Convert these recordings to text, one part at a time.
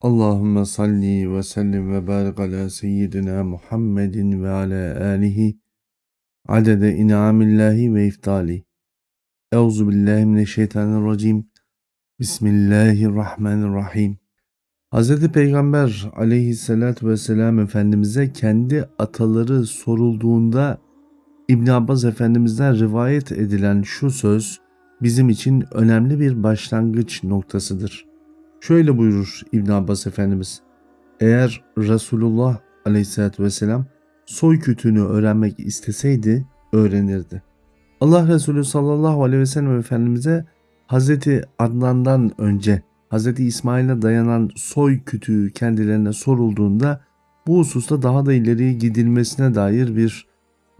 Allahümme salli ve sellim ve barik ala seyyidina Muhammedin ve ala alihi adede inamillahi ve iftali. Euzu billahi mineşşeytanirracim. Bismillahirrahmanirrahim. Hz. Peygamber aleyhissalatü vesselam Efendimiz'e kendi ataları sorulduğunda İbn Abbas Efendimiz'den rivayet edilen şu söz bizim için önemli bir başlangıç noktasıdır. Şöyle buyurur İbn Abbas Efendimiz. Eğer Resulullah Aleyhisselatü Vesselam soy kütüğünü öğrenmek isteseydi öğrenirdi. Allah Resulü sallallahu aleyhi ve sellem Efendimiz'e Hazreti Adnan'dan önce Hazreti İsmail'e dayanan soy kütüğü kendilerine sorulduğunda bu hususta daha da ileriye gidilmesine dair bir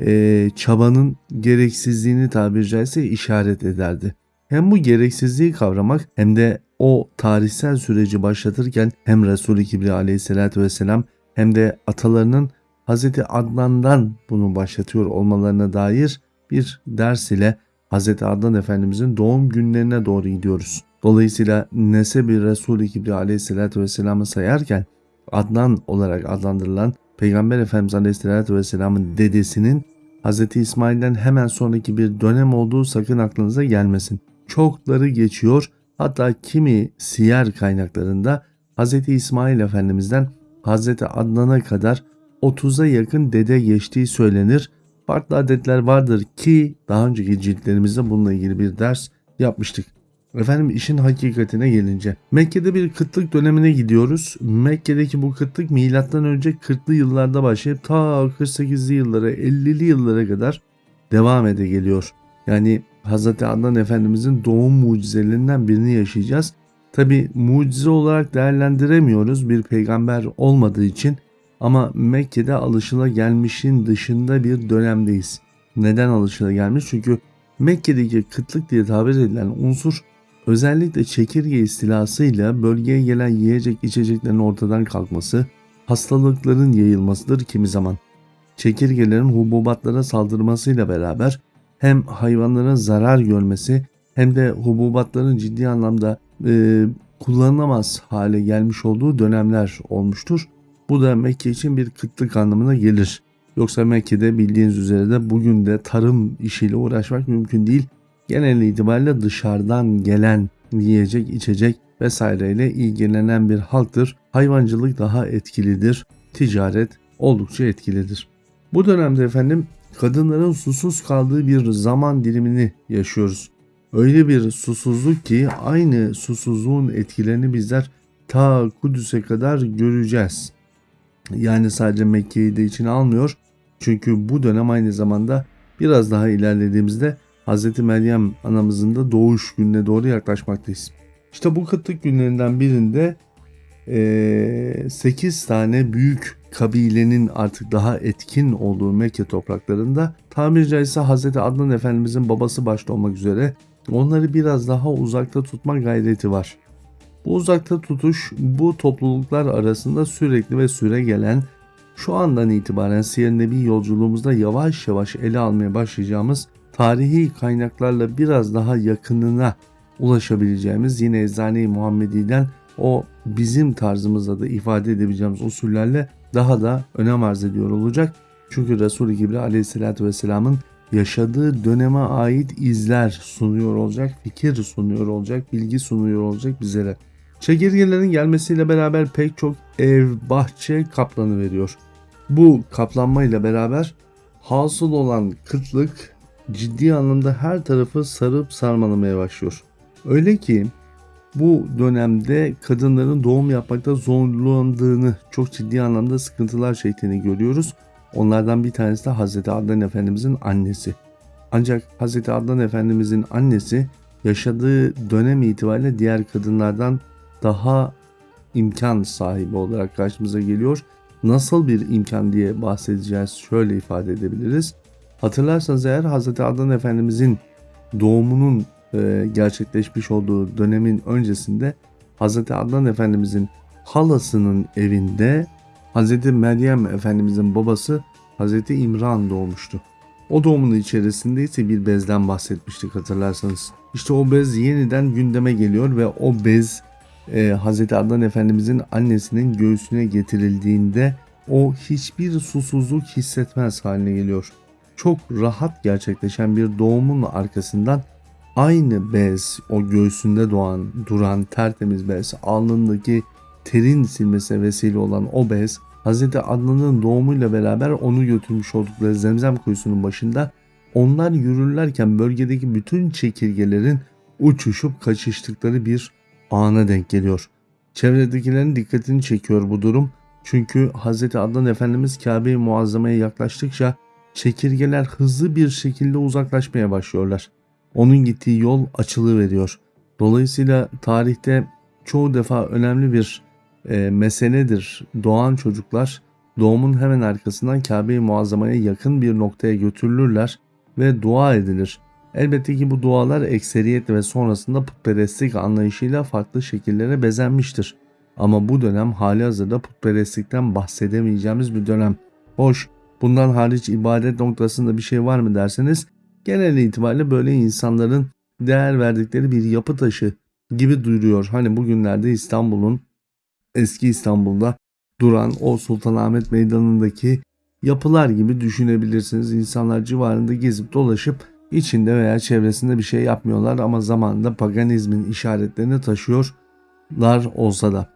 e, çabanın gereksizliğini tabiri caizse işaret ederdi. Hem bu gereksizliği kavramak hem de o tarihsel süreci başlatırken hem Resul-i Kibri aleyhissalatü vesselam hem de atalarının Hz. Adnan'dan bunu başlatıyor olmalarına dair bir ders ile Hz. Adnan Efendimizin doğum günlerine doğru gidiyoruz. Dolayısıyla nesebi Resul-i Kibri aleyhissalatü vesselam'ı sayarken Adnan olarak adlandırılan Peygamber Efendimiz aleyhissalatü vesselamın dedesinin Hz. İsmail'den hemen sonraki bir dönem olduğu sakın aklınıza gelmesin. Çokları geçiyor Hatta kimi siyer kaynaklarında Hz. İsmail Efendimiz'den Hz. Adnan'a kadar 30'a yakın dede geçtiği söylenir. Farklı adetler vardır ki daha önceki ciltlerimizde bununla ilgili bir ders yapmıştık. Efendim işin hakikatine gelince Mekke'de bir kıtlık dönemine gidiyoruz. Mekke'deki bu kıtlık milattan önce 40'lı yıllarda başlayıp ta 48'li yıllara 50'li yıllara kadar devam ede geliyor. Yani Hz. Adnan Efendimizin doğum mucizelerinden birini yaşayacağız. Tabi mucize olarak değerlendiremiyoruz bir peygamber olmadığı için ama Mekke'de alışılagelmişin dışında bir dönemdeyiz. Neden alışılagelmiş? Çünkü Mekke'deki kıtlık diye tabir edilen unsur özellikle çekirge istilasıyla bölgeye gelen yiyecek içeceklerin ortadan kalkması, hastalıkların yayılmasıdır kimi zaman. Çekirgelerin hububatlara saldırmasıyla beraber hem hayvanların zarar görmesi hem de hububatların ciddi anlamda e, kullanılamaz hale gelmiş olduğu dönemler olmuştur. Bu da Mekke için bir kıtlık anlamına gelir. Yoksa Mekke'de bildiğiniz üzere de bugün de tarım işiyle uğraşmak mümkün değil. Genel itibariyle dışarıdan gelen yiyecek, içecek vesaireyle ilgilenen bir halktır. Hayvancılık daha etkilidir. Ticaret oldukça etkilidir. Bu dönemde efendim kadınların susuz kaldığı bir zaman dilimini yaşıyoruz. Öyle bir susuzluk ki aynı susuzluğun etkilerini bizler ta Kudüs'e kadar göreceğiz. Yani sadece Mekke'yi de içine almıyor. Çünkü bu dönem aynı zamanda biraz daha ilerlediğimizde Hz. Meryem anamızın da doğuş gününe doğru yaklaşmaktayız. İşte bu kıtlık günlerinden birinde 8 tane büyük kabilenin artık daha etkin olduğu Mekke topraklarında tabiri caizse Hz. Adnan Efendimizin babası başta olmak üzere onları biraz daha uzakta tutma gayreti var. Bu uzakta tutuş bu topluluklar arasında sürekli ve süre gelen şu andan itibaren Siyer Nebi yolculuğumuzda yavaş yavaş ele almaya başlayacağımız tarihi kaynaklarla biraz daha yakınına ulaşabileceğimiz yine Eczane-i Muhammedi'den o bizim tarzımızda da ifade edebileceğimiz usullerle daha da önem arz ediyor olacak. Çünkü Resul-i Kibri aleyhissalatü vesselamın yaşadığı döneme ait izler sunuyor olacak, fikir sunuyor olacak, bilgi sunuyor olacak bizlere. Çekirgelerin gelmesiyle beraber pek çok ev, bahçe kaplanı veriyor. Bu kaplanmayla beraber hasıl olan kıtlık ciddi anlamda her tarafı sarıp sarmalamaya başlıyor. Öyle ki bu dönemde kadınların doğum yapmakta zorlandığını, çok ciddi anlamda sıkıntılar çektiğini görüyoruz. Onlardan bir tanesi de Hz. Adnan Efendimizin annesi. Ancak Hz. Adnan Efendimizin annesi yaşadığı dönem itibariyle diğer kadınlardan daha imkan sahibi olarak karşımıza geliyor. Nasıl bir imkan diye bahsedeceğiz şöyle ifade edebiliriz. Hatırlarsanız eğer Hz. Adnan Efendimizin doğumunun e, gerçekleşmiş olduğu dönemin öncesinde Hz. Adnan Efendimizin halasının evinde Hz. Meryem Efendimizin babası Hz. İmran doğmuştu. O doğumun içerisinde ise bir bezden bahsetmiştik hatırlarsanız. İşte o bez yeniden gündeme geliyor ve o bez e, Hz. Adnan Efendimizin annesinin göğsüne getirildiğinde o hiçbir susuzluk hissetmez haline geliyor. Çok rahat gerçekleşen bir doğumun arkasından aynı bez, o göğsünde doğan, duran tertemiz bez, alnındaki terin silmesine vesile olan o bez, Hz. Adnan'ın doğumuyla beraber onu götürmüş oldukları zemzem kuyusunun başında onlar yürürlerken bölgedeki bütün çekirgelerin uçuşup kaçıştıkları bir ana denk geliyor. Çevredekilerin dikkatini çekiyor bu durum. Çünkü Hz. Adnan Efendimiz Kabe-i Muazzama'ya yaklaştıkça çekirgeler hızlı bir şekilde uzaklaşmaya başlıyorlar. Onun gittiği yol açılı veriyor. Dolayısıyla tarihte çoğu defa önemli bir e, meseledir. Doğan çocuklar doğumun hemen arkasından Kabe-i Muazzama'ya yakın bir noktaya götürülürler ve dua edilir. Elbette ki bu dualar ekseriyet ve sonrasında putperestlik anlayışıyla farklı şekillere bezenmiştir. Ama bu dönem hali hazırda putperestlikten bahsedemeyeceğimiz bir dönem. Hoş, bundan hariç ibadet noktasında bir şey var mı derseniz genel itibariyle böyle insanların değer verdikleri bir yapı taşı gibi duyuruyor. Hani bugünlerde İstanbul'un eski İstanbul'da duran o Sultanahmet Meydanı'ndaki yapılar gibi düşünebilirsiniz. İnsanlar civarında gezip dolaşıp içinde veya çevresinde bir şey yapmıyorlar ama zamanında paganizmin işaretlerini taşıyorlar olsa da.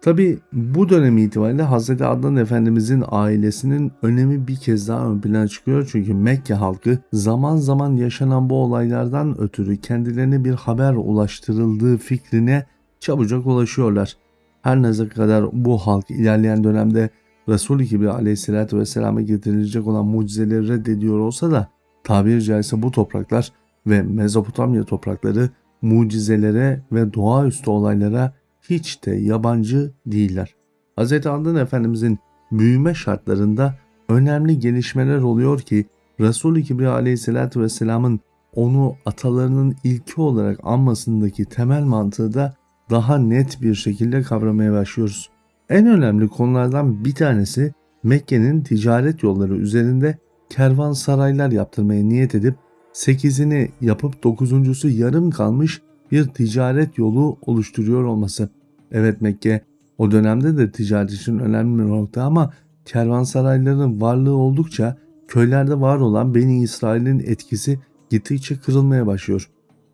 Tabi bu dönem itibariyle Hz. Adnan Efendimizin ailesinin önemi bir kez daha ön plana çıkıyor. Çünkü Mekke halkı zaman zaman yaşanan bu olaylardan ötürü kendilerine bir haber ulaştırıldığı fikrine çabucak ulaşıyorlar. Her ne kadar bu halk ilerleyen dönemde Resul-i Kibri aleyhissalatü vesselam'a getirilecek olan mucizeleri reddediyor olsa da tabiri caizse bu topraklar ve Mezopotamya toprakları mucizelere ve doğaüstü olaylara hiç de yabancı değiller. Hz. Adnan Efendimizin büyüme şartlarında önemli gelişmeler oluyor ki Resul-i Kibriya aleyhissalatü vesselamın onu atalarının ilki olarak anmasındaki temel mantığı da daha net bir şekilde kavramaya başlıyoruz. En önemli konulardan bir tanesi Mekke'nin ticaret yolları üzerinde kervansaraylar yaptırmaya niyet edip 8'ini yapıp 9.sü yarım kalmış bir ticaret yolu oluşturuyor olması. Evet Mekke o dönemde de ticaret için önemli bir nokta ama kervansarayların varlığı oldukça köylerde var olan Beni İsrail'in etkisi gittikçe kırılmaya başlıyor.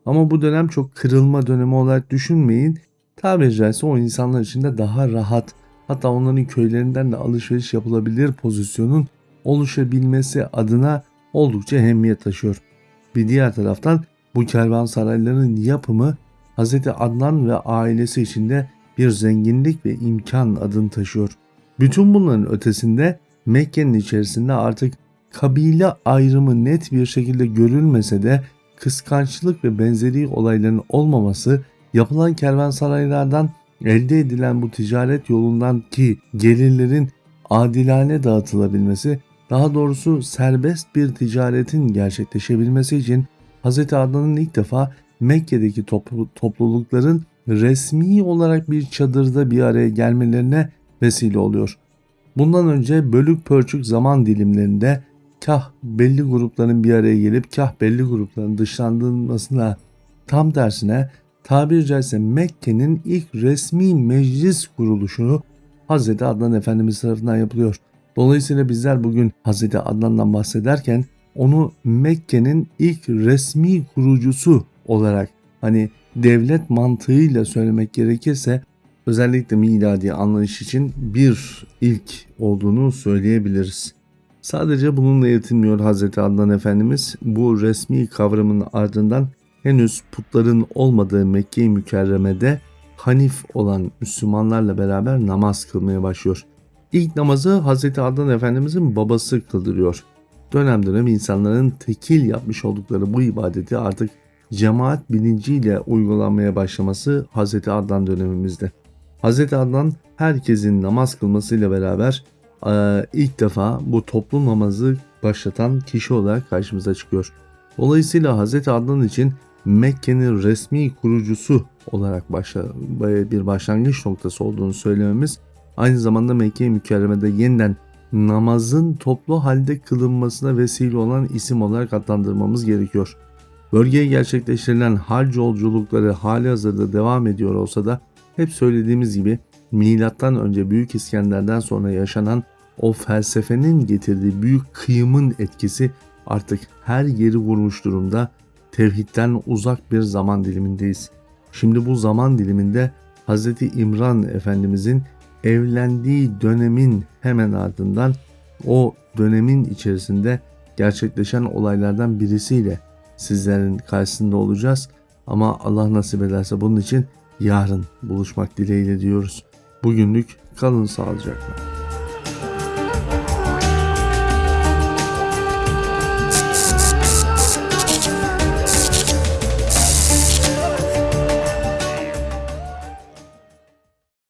Ama bu dönem çok kırılma dönemi olarak düşünmeyin. Tabiri caizse o insanlar için de daha rahat hatta onların köylerinden de alışveriş yapılabilir pozisyonun oluşabilmesi adına oldukça ehemmiyet taşıyor. Bir diğer taraftan bu kervansarayların yapımı Hz. Adnan ve ailesi için de bir zenginlik ve imkan adını taşıyor. Bütün bunların ötesinde Mekke'nin içerisinde artık kabile ayrımı net bir şekilde görülmese de kıskançlık ve benzeri olayların olmaması yapılan kervansaraylardan elde edilen bu ticaret yolundan ki gelirlerin adilane dağıtılabilmesi, daha doğrusu serbest bir ticaretin gerçekleşebilmesi için Hz. Adnan'ın ilk defa Mekke'deki toplu, toplulukların resmi olarak bir çadırda bir araya gelmelerine vesile oluyor. Bundan önce bölük pörçük zaman dilimlerinde kah belli grupların bir araya gelip kah belli grupların dışlandırılmasına tam tersine tabiri caizse Mekke'nin ilk resmi meclis kuruluşunu Hz. Adnan Efendimiz tarafından yapılıyor. Dolayısıyla bizler bugün Hz. Adnan'dan bahsederken onu Mekke'nin ilk resmi kurucusu olarak hani devlet mantığıyla söylemek gerekirse özellikle miladi anlayış için bir ilk olduğunu söyleyebiliriz. Sadece bununla yetinmiyor Hz. Adnan Efendimiz bu resmi kavramın ardından henüz putların olmadığı Mekke-i Mükerreme'de Hanif olan Müslümanlarla beraber namaz kılmaya başlıyor. İlk namazı Hz. Adnan Efendimizin babası kıldırıyor. Dönem dönem insanların tekil yapmış oldukları bu ibadeti artık cemaat bilinciyle uygulanmaya başlaması Hz. Adnan dönemimizde. Hz. Adnan herkesin namaz kılmasıyla beraber e, ilk defa bu toplu namazı başlatan kişi olarak karşımıza çıkıyor. Dolayısıyla Hz. Adnan için Mekke'nin resmi kurucusu olarak başla, bir başlangıç noktası olduğunu söylememiz aynı zamanda Mekke-i Mükerreme'de yeniden namazın toplu halde kılınmasına vesile olan isim olarak adlandırmamız gerekiyor. Bölgeye gerçekleştirilen hac yolculukları hali hazırda devam ediyor olsa da hep söylediğimiz gibi milattan önce Büyük İskender'den sonra yaşanan o felsefenin getirdiği büyük kıyımın etkisi artık her yeri vurmuş durumda. Tevhidden uzak bir zaman dilimindeyiz. Şimdi bu zaman diliminde Hz. İmran Efendimizin evlendiği dönemin hemen ardından o dönemin içerisinde gerçekleşen olaylardan birisiyle sizlerin karşısında olacağız. Ama Allah nasip ederse bunun için yarın buluşmak dileğiyle diyoruz. Bugünlük kalın sağlıcakla.